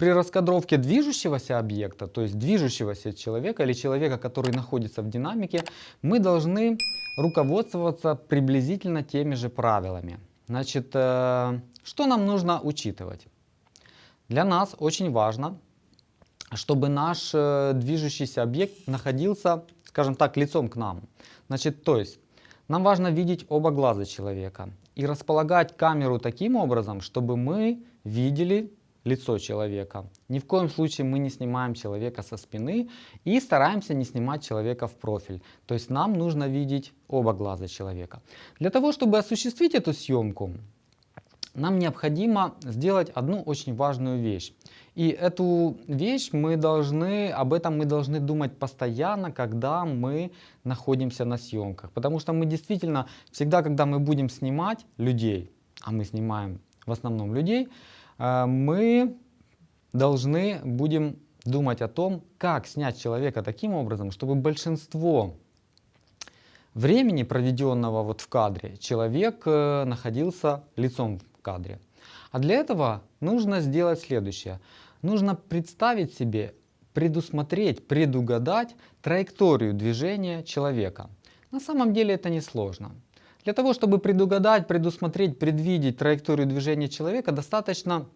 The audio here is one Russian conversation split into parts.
при раскадровке движущегося объекта, то есть движущегося человека или человека, который находится в динамике, мы должны руководствоваться приблизительно теми же правилами. Значит, э, что нам нужно учитывать? Для нас очень важно, чтобы наш э, движущийся объект находился, скажем так, лицом к нам. Значит, то есть нам важно видеть оба глаза человека и располагать камеру таким образом, чтобы мы видели лицо человека. Ни в коем случае мы не снимаем человека со спины и стараемся не снимать человека в профиль. То есть нам нужно видеть оба глаза человека. Для того, чтобы осуществить эту съемку, нам необходимо сделать одну очень важную вещь. И эту вещь мы должны, об этом мы должны думать постоянно, когда мы находимся на съемках. Потому что мы действительно, всегда, когда мы будем снимать людей, а мы снимаем в основном людей, мы должны будем думать о том, как снять человека таким образом, чтобы большинство времени, проведенного вот в кадре, человек э, находился лицом кадре. А для этого нужно сделать следующее. Нужно представить себе, предусмотреть, предугадать траекторию движения человека. На самом деле это несложно. Для того, чтобы предугадать, предусмотреть, предвидеть траекторию движения человека, достаточно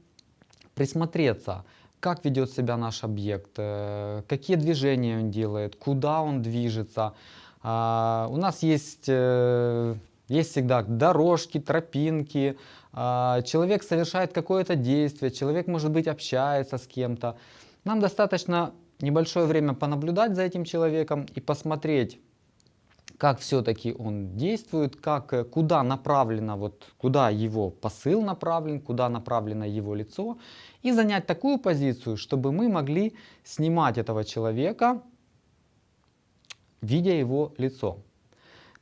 присмотреться, как ведет себя наш объект, э, какие движения он делает, куда он движется. А, у нас есть э, есть всегда дорожки, тропинки, а, человек совершает какое-то действие, человек, может быть, общается с кем-то. Нам достаточно небольшое время понаблюдать за этим человеком и посмотреть, как все-таки он действует, как, э, куда направлено, вот, куда его посыл направлен, куда направлено его лицо, и занять такую позицию, чтобы мы могли снимать этого человека, видя его лицо.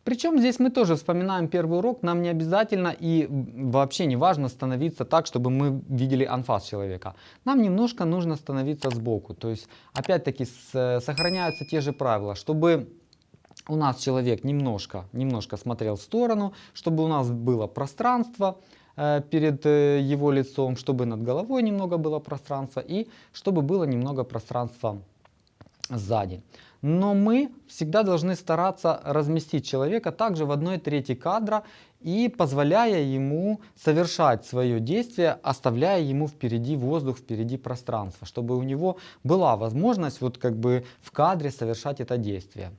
Причем здесь мы тоже вспоминаем первый урок, нам не обязательно и вообще не важно становиться так, чтобы мы видели анфас человека. Нам немножко нужно становиться сбоку, то есть опять-таки сохраняются те же правила, чтобы у нас человек немножко, немножко смотрел в сторону, чтобы у нас было пространство э, перед э, его лицом, чтобы над головой немного было пространства и чтобы было немного пространства сзади. Но мы всегда должны стараться разместить человека также в одной трети кадра и позволяя ему совершать свое действие, оставляя ему впереди воздух, впереди пространство, чтобы у него была возможность вот как бы в кадре совершать это действие.